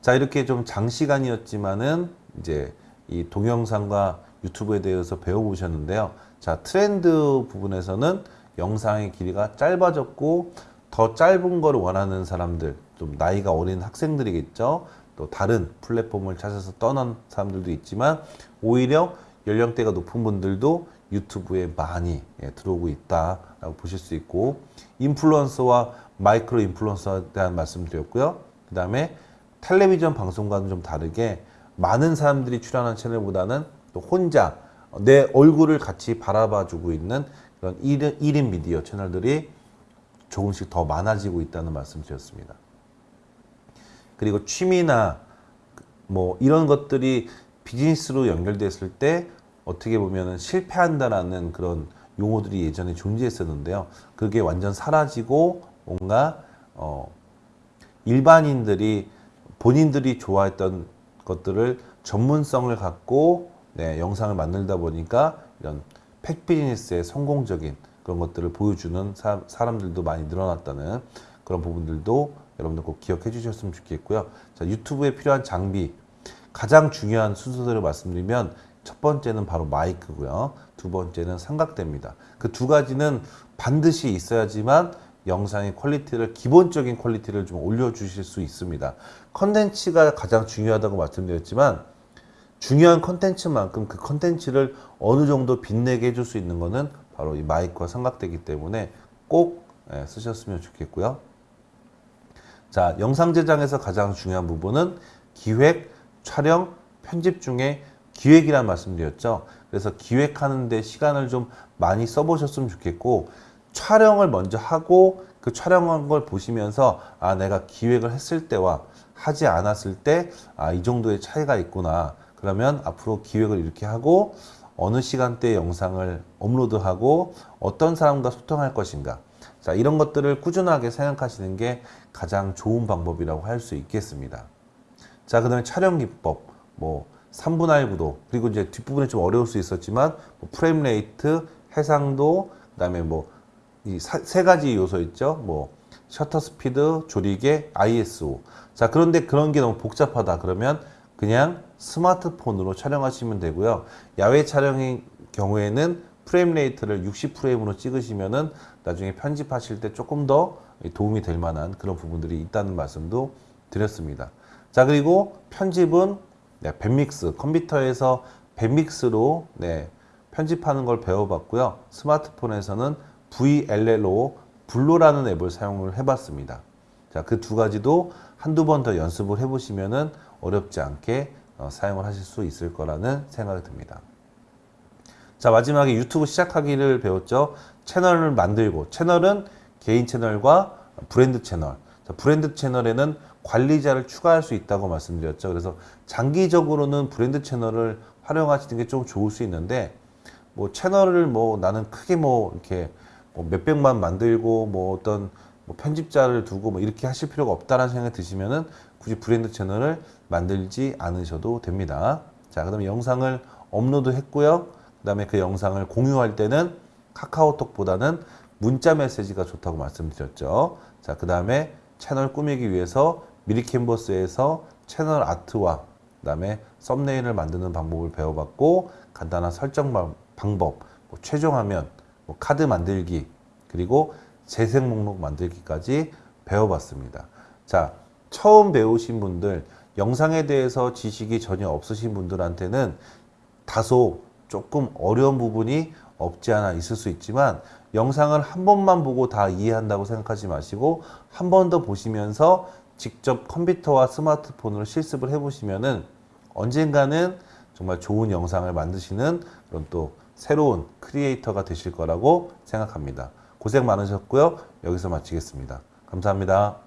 S1: 자 이렇게 좀 장시간이었지만은 이제 이 동영상과 유튜브에 대해서 배워보셨는데요. 자 트렌드 부분에서는 영상의 길이가 짧아졌고 더 짧은 걸 원하는 사람들 좀 나이가 어린 학생들이겠죠. 또 다른 플랫폼을 찾아서 떠난 사람들도 있지만 오히려 연령대가 높은 분들도 유튜브에 많이 예, 들어오고 있다라고 보실 수 있고 인플루언서와 마이크로 인플루언서에 대한 말씀드렸고요. 그 다음에 텔레비전 방송과는 좀 다르게 많은 사람들이 출연한 채널보다는 또 혼자 내 얼굴을 같이 바라봐주고 있는 그런 1인, 1인 미디어 채널들이 조금씩 더 많아지고 있다는 말씀 드렸습니다. 그리고 취미나 뭐 이런 것들이 비즈니스로 연결됐을 때 어떻게 보면 실패한다라는 그런 용어들이 예전에 존재했었는데요. 그게 완전 사라지고 뭔가 어 일반인들이 본인들이 좋아했던 것들을 전문성을 갖고 네, 영상을 만들다 보니까 이런 팩 비즈니스의 성공적인 그런 것들을 보여주는 사, 람들도 많이 늘어났다는 그런 부분들도 여러분들 꼭 기억해 주셨으면 좋겠고요. 자, 유튜브에 필요한 장비 가장 중요한 순서대로 말씀드리면 첫 번째는 바로 마이크고요. 두 번째는 삼각대입니다. 그 두 가지는 반드시 있어야지만 영상의 퀄리티를 기본적인 퀄리티를 좀 올려주실 수 있습니다. 컨텐츠가 가장 중요하다고 말씀드렸지만 중요한 컨텐츠만큼 그 컨텐츠를 어느 정도 빛내게 해줄 수 있는 것은 바로 이 마이크와 삼각대기 때문에 꼭 예, 쓰셨으면 좋겠고요. 자, 영상 제작에서 가장 중요한 부분은 기획, 촬영, 편집 중에 기획이란 말씀드렸죠. 그래서 기획하는데 시간을 좀 많이 써보셨으면 좋겠고 촬영을 먼저 하고 그 촬영한 걸 보시면서 아 내가 기획을 했을 때와 하지 않았을 때 아 이 정도의 차이가 있구나. 그러면 앞으로 기획을 이렇게 하고 어느 시간대에 영상을 업로드하고 어떤 사람과 소통할 것인가. 자 이런 것들을 꾸준하게 생각하시는 게 가장 좋은 방법이라고 할 수 있겠습니다. 자 그 다음에 촬영 기법. 뭐 3분할 구도. 그리고 이제 뒷부분에 좀 어려울 수 있었지만 뭐 frame rate 해상도 그 다음에 뭐 이 세 가지 요소 있죠. 뭐 셔터 스피드 조리개 ISO 자 그런데 그런 게 너무 복잡하다. 그러면 그냥 스마트폰으로 촬영하시면 되고요. 야외 촬영의 경우에는 frame rate를 60프레임으로 찍으시면은 나중에 편집하실 때 조금 더 도움이 될 만한 그런 부분들이 있다는 말씀도 드렸습니다. 자 그리고 편집은 네, 밴믹스 컴퓨터에서 밴믹스로 네, 편집하는 걸 배워봤고요. 스마트폰에서는 VLLO 블로라는 앱을 사용을 해봤습니다. 자, 그 두 가지도 한두 번 더 연습을 해보시면은 어렵지 않게 어, 사용을 하실 수 있을 거라는 생각이 듭니다. 자, 마지막에 유튜브 시작하기를 배웠죠. 채널을 만들고, 채널은 개인 채널과 브랜드 채널. 자, 브랜드 채널에는 관리자를 추가할 수 있다고 말씀드렸죠. 그래서 장기적으로는 브랜드 채널을 활용하시는 게 좀 좋을 수 있는데 뭐 채널을 뭐 나는 크게 뭐 이렇게 뭐 몇백만 만들고 뭐 어떤 뭐 편집자를 두고 뭐 이렇게 하실 필요가 없다라는 생각이 드시면은 굳이 브랜드 채널을 만들지 않으셔도 됩니다. 자, 그다음에 영상을 업로드 했고요. 그다음에 그 영상을 공유할 때는 카카오톡보다는 문자 메시지가 좋다고 말씀드렸죠. 자, 그 다음에 채널 꾸미기 위해서 미리 캔버스에서 채널 아트와 그 다음에 썸네일을 만드는 방법을 배워봤고 간단한 설정 방- 방법, 뭐 최종 화면, 뭐 카드 만들기 그리고 재생 목록 만들기까지 배워봤습니다. 자, 처음 배우신 분들 영상에 대해서 지식이 전혀 없으신 분들한테는 다소 조금 어려운 부분이 없지 않아 있을 수 있지만 영상을 한 번만 보고 다 이해한다고 생각하지 마시고 한 번 더 보시면서 직접 컴퓨터와 스마트폰으로 실습을 해보시면 은 언젠가는 정말 좋은 영상을 만드시는 그런 또 새로운 크리에이터가 되실 거라고 생각합니다. 고생 많으셨고요. 여기서 마치겠습니다. 감사합니다.